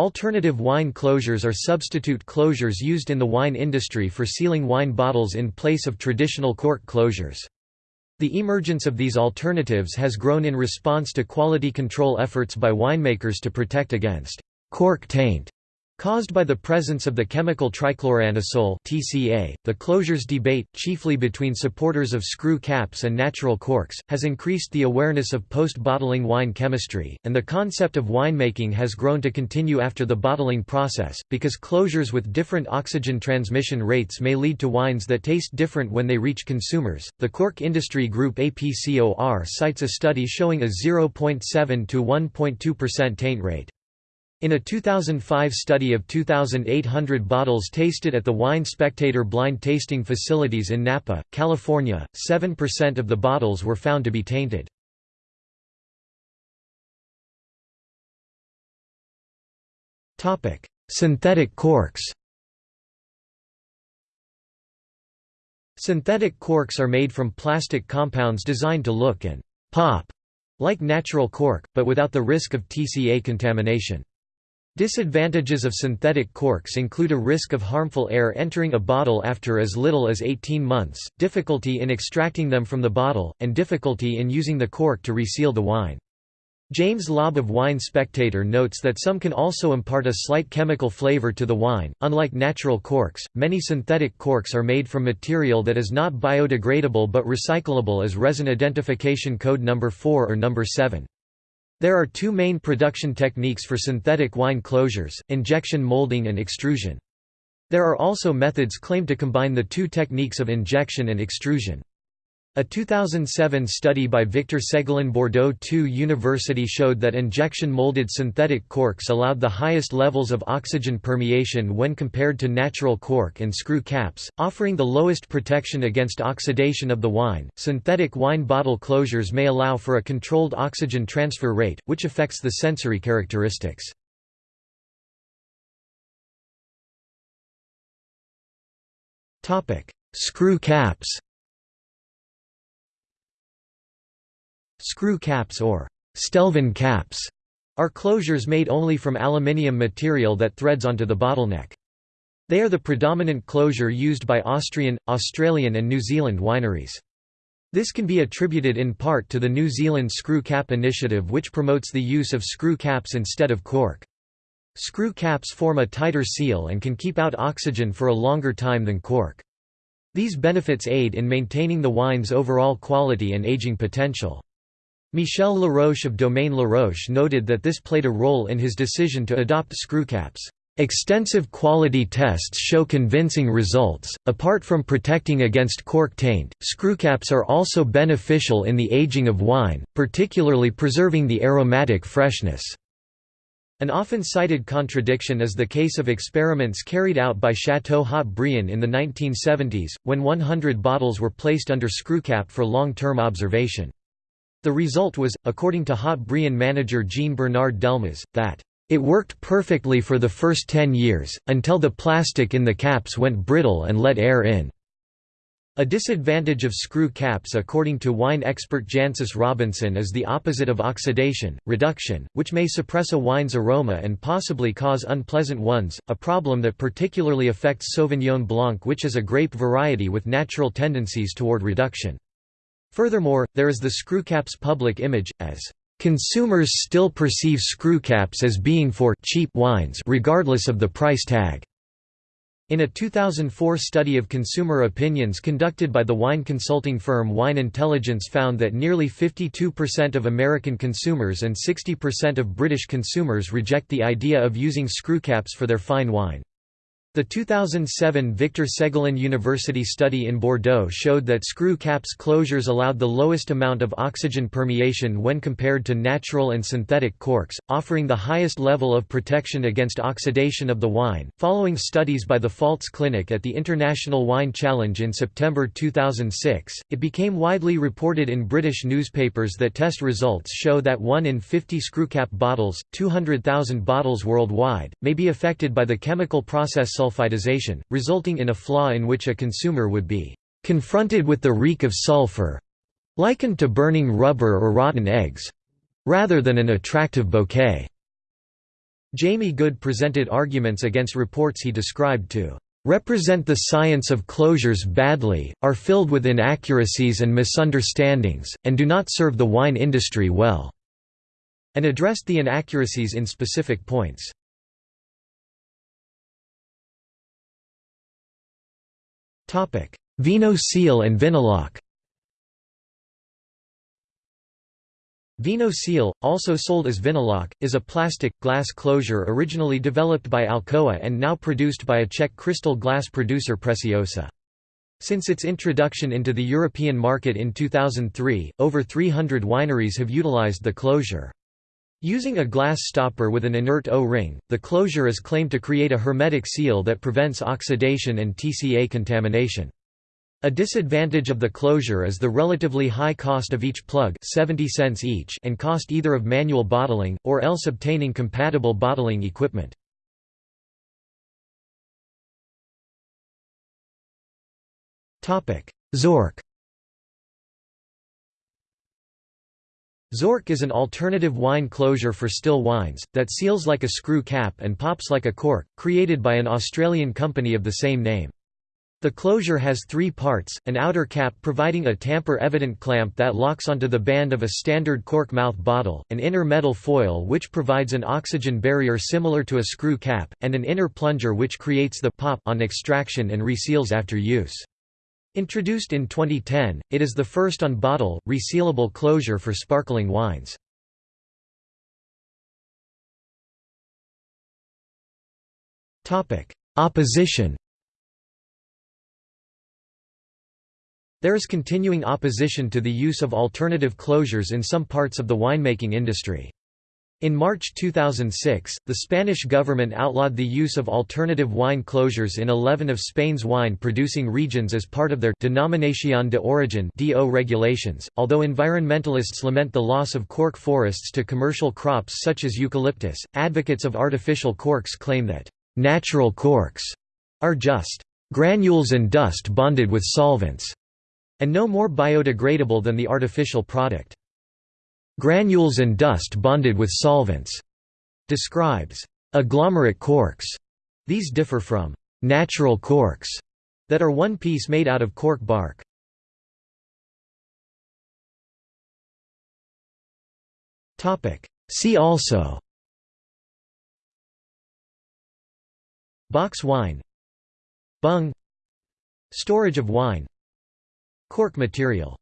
Alternative wine closures are substitute closures used in the wine industry for sealing wine bottles in place of traditional cork closures. The emergence of these alternatives has grown in response to quality control efforts by winemakers to protect against cork taint Caused by the presence of the chemical trichloroanisole (TCA), the closures debate, chiefly between supporters of screw caps and natural corks, has increased the awareness of post-bottling wine chemistry, and the concept of winemaking has grown to continue after the bottling process, because closures with different oxygen transmission rates may lead to wines that taste different when they reach consumers. The cork industry group APCOR cites a study showing a 0.7 to 1.2% taint rate. In a 2005 study of 2,800 bottles tasted at the Wine Spectator blind tasting facilities in Napa, California, 7% of the bottles were found to be tainted. Synthetic corks Synthetic corks are made from plastic compounds designed to look and «pop» like natural cork, but without the risk of TCA contamination. Disadvantages of synthetic corks include a risk of harmful air entering a bottle after as little as 18 months, difficulty in extracting them from the bottle, and difficulty in using the cork to reseal the wine. James Laube of Wine Spectator notes that some can also impart a slight chemical flavor to the wine. Unlike natural corks, many synthetic corks are made from material that is not biodegradable but recyclable as resin identification code number 4 or number 7. There are two main production techniques for synthetic wine closures, injection molding and extrusion. There are also methods claimed to combine the two techniques of injection and extrusion. A 2007 study by Victor Segalen Bordeaux II University showed that injection-molded synthetic corks allowed the highest levels of oxygen permeation when compared to natural cork and screw caps, offering the lowest protection against oxidation of the wine. Synthetic wine bottle closures may allow for a controlled oxygen transfer rate, which affects the sensory characteristics. Screw caps Screw caps or Stelvin caps are closures made only from aluminium material that threads onto the bottleneck. They are the predominant closure used by Austrian, Australian and New Zealand wineries. This can be attributed in part to the New Zealand Screw Cap Initiative which promotes the use of screw caps instead of cork. Screw caps form a tighter seal and can keep out oxygen for a longer time than cork. These benefits aid in maintaining the wine's overall quality and aging potential. Michel Laroche of Domaine Laroche noted that this played a role in his decision to adopt screwcaps. Extensive quality tests show convincing results. Apart from protecting against cork taint, screwcaps are also beneficial in the aging of wine, particularly preserving the aromatic freshness. An often cited contradiction is the case of experiments carried out by Chateau Haut-Brion in the 1970s, when 100 bottles were placed under screwcap for long-term observation. The result was, according to Haut-Brion manager Jean-Bernard Delmas, that it worked perfectly for the first 10 years, until the plastic in the caps went brittle and let air in. A disadvantage of screw caps according to wine expert Jancis Robinson is the opposite of oxidation, reduction, which may suppress a wine's aroma and possibly cause unpleasant ones, a problem that particularly affects Sauvignon Blanc which is a grape variety with natural tendencies toward reduction. Furthermore, there is the screwcaps public image, as consumers still perceive screwcaps as being for cheap wines regardless of the price tag. In a 2004 study of consumer opinions conducted by the wine consulting firm Wine Intelligence found that nearly 52% of American consumers and 60% of British consumers reject the idea of using screwcaps for their fine wine. The 2007 Victor Segalen University study in Bordeaux showed that screw caps closures allowed the lowest amount of oxygen permeation when compared to natural and synthetic corks, offering the highest level of protection against oxidation of the wine. Following studies by the Pfalz Clinic at the International Wine Challenge in September 2006, it became widely reported in British newspapers that test results show that 1 in 50 screwcap bottles, 200,000 bottles worldwide, may be affected by the chemical process sulfidization, resulting in a flaw in which a consumer would be confronted with the reek of sulfur likened to burning rubber or rotten eggs rather than an attractive bouquet. Jamie Goode presented arguments against reports he described to represent the science of closures badly, are filled with inaccuracies and misunderstandings, and do not serve the wine industry well", and addressed the inaccuracies in specific points. Vino Seal and Vinolok Vino Seal, also sold as Vinolok, is a plastic, glass closure originally developed by Alcoa and now produced by a Czech crystal glass producer Preciosa. Since its introduction into the European market in 2003, over 300 wineries have utilized the closure. Using a glass stopper with an inert O-ring, the closure is claimed to create a hermetic seal that prevents oxidation and TCA contamination. A disadvantage of the closure is the relatively high cost of each plug 70 cents each and cost either of manual bottling, or else obtaining compatible bottling equipment. Zork Zork is an alternative wine closure for still wines, that seals like a screw cap and pops like a cork, created by an Australian company of the same name. The closure has three parts, an outer cap providing a tamper-evident clamp that locks onto the band of a standard cork mouth bottle, an inner metal foil which provides an oxygen barrier similar to a screw cap, and an inner plunger which creates the pop on extraction and reseals after use. Introduced in 2010, it is the first on-bottle, resealable closure for sparkling wines. Opposition There is continuing opposition to the use of alternative closures in some parts of the winemaking industry. In March 2006, the Spanish government outlawed the use of alternative wine closures in 11 of Spain's wine-producing regions as part of their Denominación de Origen (DO) regulations. Although environmentalists lament the loss of cork forests to commercial crops such as eucalyptus, advocates of artificial corks claim that natural corks are just granules and dust bonded with solvents and no more biodegradable than the artificial product. Granules and dust bonded with solvents. Describes agglomerate corks. These differ from natural corks that are one piece made out of cork bark. See also. Box wine. Bung. Storage of wine. Cork material